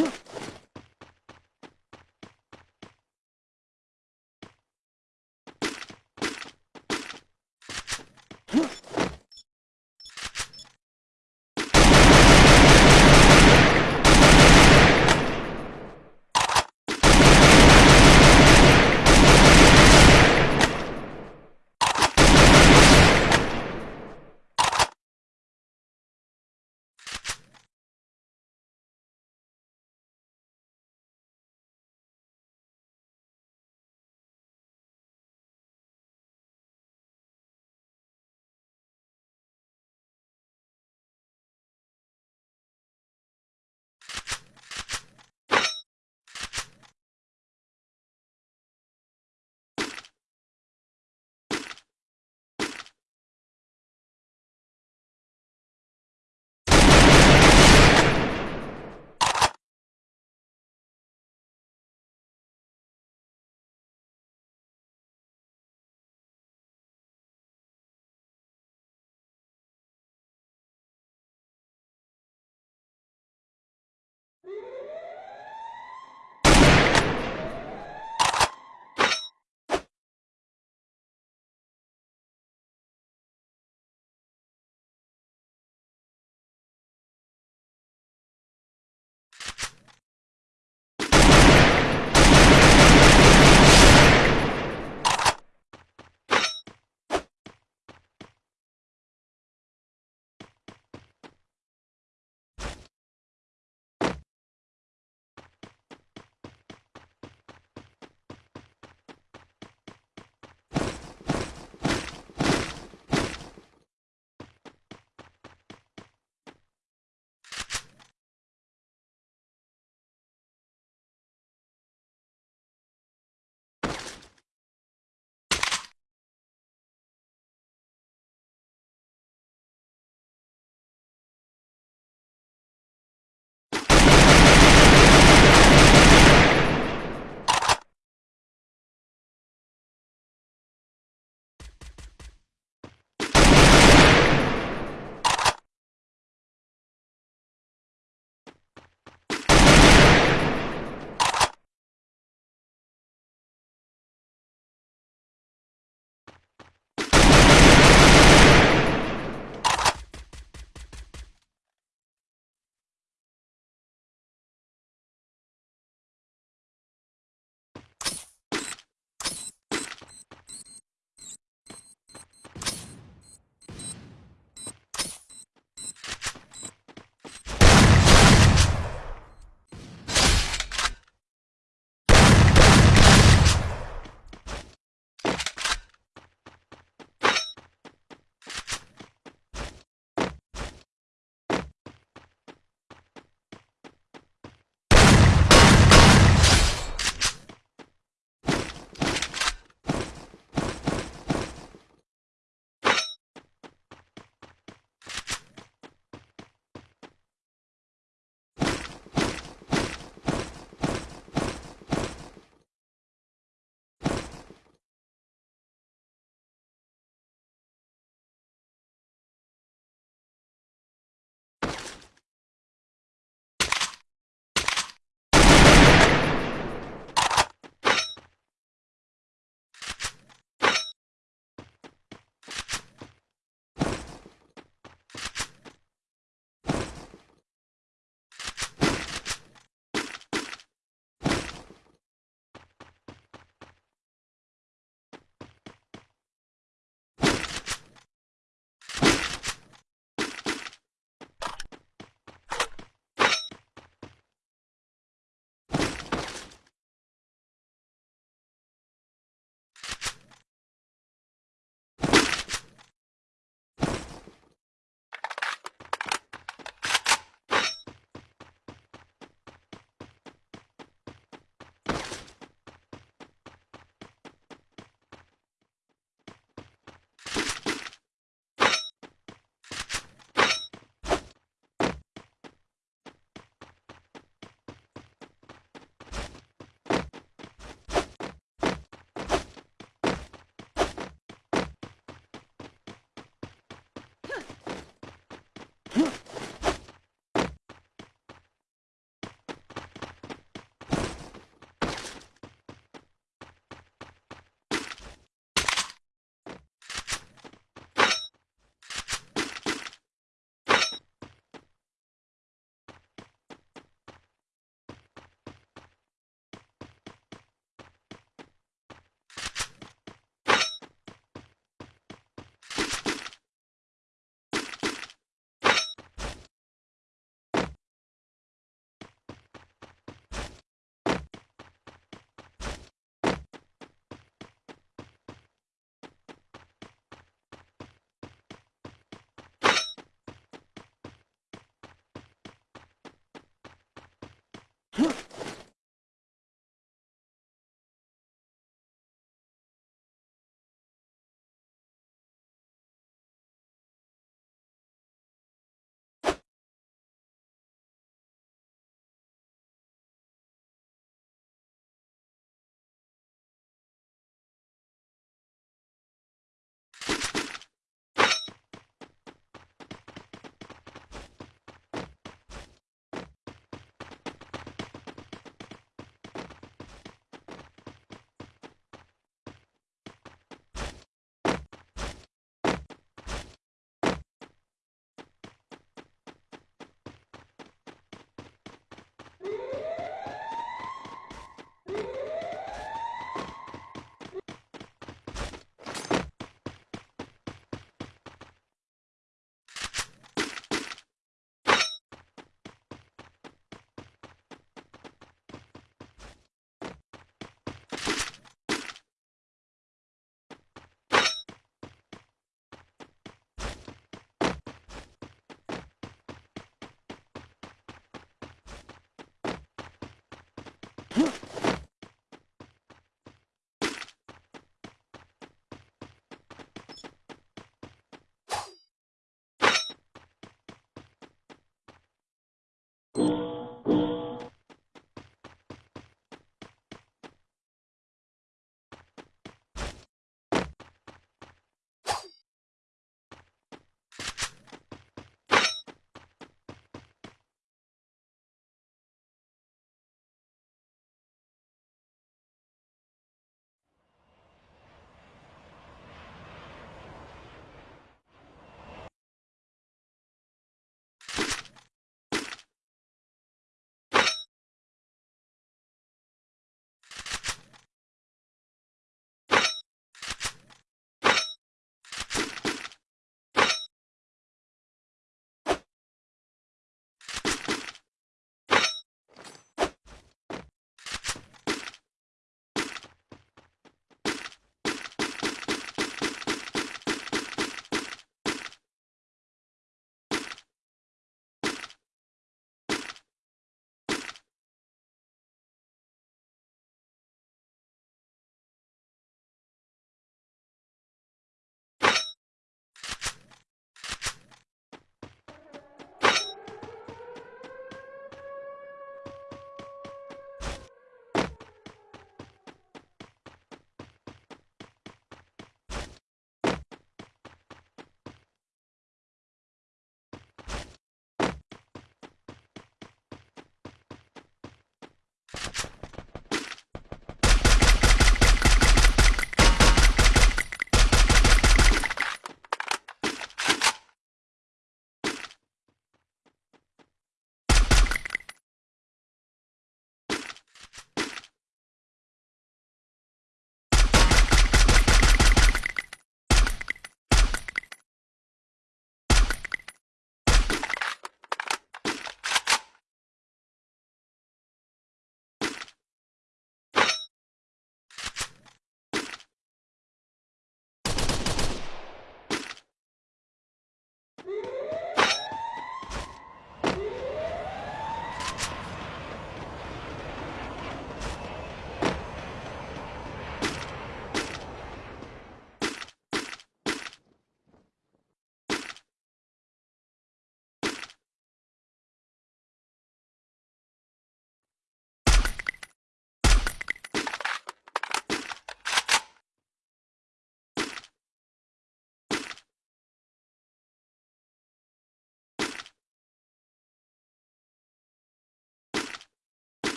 ん?